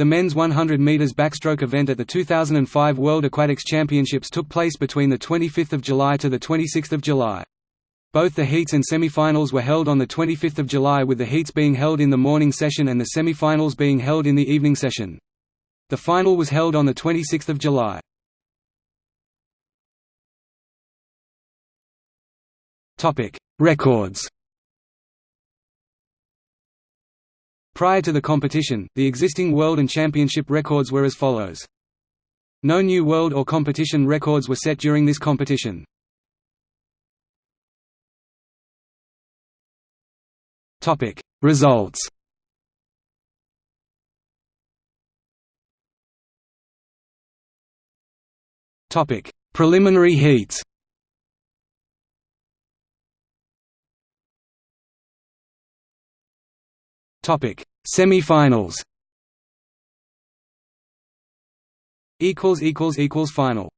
The men's 100 meters backstroke event at the 2005 World Aquatics Championships took place between the 25th of July to the 26th of July. Both the heats and semi-finals were held on the 25th of July with the heats being held in the morning session and the semi-finals being held in the evening session. The final was held on the 26th of July. Topic: Records. Prior to the competition, the existing world and championship records were as follows. No new world or competition records were set during this competition. Topic: Results. Topic: Preliminary heats. Topic: Semi-finals. Equals equals equals final.